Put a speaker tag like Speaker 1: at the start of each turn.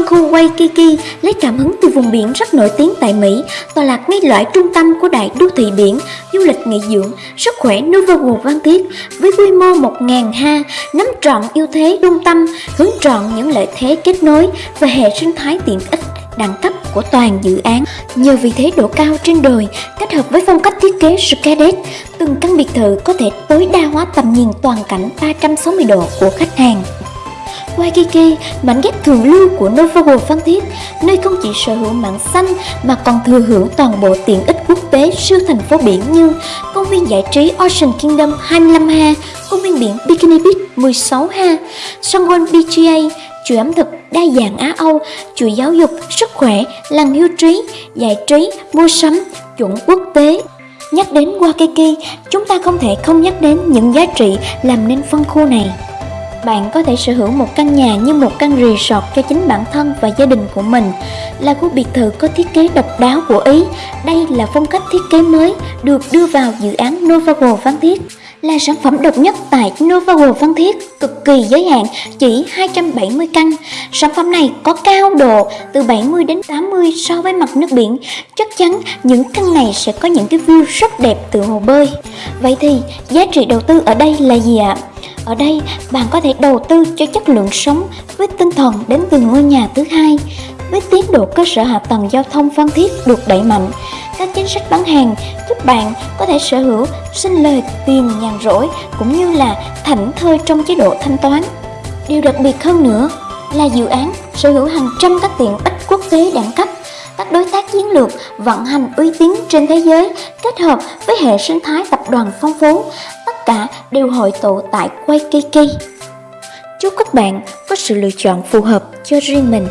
Speaker 1: Phân khu Waikiki lấy cảm hứng từ vùng biển rất nổi tiếng tại Mỹ, tọa lạc ngay loại trung tâm của đại đô thị biển, du lịch nghỉ dưỡng, sức khỏe Novago Văn Thiết với quy mô 1.000 ha, nắm trọn ưu thế trung tâm, hướng trọn những lợi thế kết nối và hệ sinh thái tiện ích đẳng cấp của toàn dự án. Nhờ vị thế độ cao trên đồi kết hợp với phong cách thiết kế Skydeck, từng căn biệt thự có thể tối đa hóa tầm nhìn toàn cảnh 360 độ của khách hàng. Waikiki, mảnh ghép thường lưu của Novogo Phan Thiết, nơi không chỉ sở hữu mạng xanh mà còn thừa hưởng toàn bộ tiện ích quốc tế siêu thành phố biển như công viên giải trí Ocean Kingdom 25 ha, công viên biển Bikini Beach 16 ha, Songwon BGA, chuỗi ẩm thực đa dạng Á Âu, chuỗi giáo dục, sức khỏe, làng hưu trí, giải trí, mua sắm, chuẩn quốc tế. Nhắc đến Waikiki, chúng ta không thể không nhắc đến những giá trị làm nên phân khu này. Bạn có thể sở hữu một căn nhà như một căn resort cho chính bản thân và gia đình của mình, là khu biệt thự có thiết kế độc đáo của Ý. Đây là phong cách thiết kế mới được đưa vào dự án Novago Phan Thiết là sản phẩm độc nhất tại Novago Phan Thiết, cực kỳ giới hạn, chỉ 270 căn. Sản phẩm này có cao độ từ 70 đến 80 so với mặt nước biển. Chắc chắn những căn này sẽ có những cái view rất đẹp từ hồ bơi. Vậy thì giá trị đầu tư ở đây là gì ạ? Ở đây, bạn có thể đầu tư cho chất lượng sống với tinh thần đến từ ngôi nhà thứ hai với tiến độ cơ sở hạ tầng giao thông Phan Thiết được đẩy mạnh. Các chính sách bán hàng giúp bạn có thể sở hữu, sinh lời tiền nhàn rỗi cũng như là thảnh thơi trong chế độ thanh toán. Điều đặc biệt hơn nữa là dự án sở hữu hàng trăm các tiện ích quốc tế đẳng cấp, các đối tác chiến lược vận hành uy tín trên thế giới kết hợp với hệ sinh thái tập đoàn phong phú, tất cả đều hội tụ tại Waikiki. Chúc các bạn có sự lựa chọn phù hợp cho riêng mình.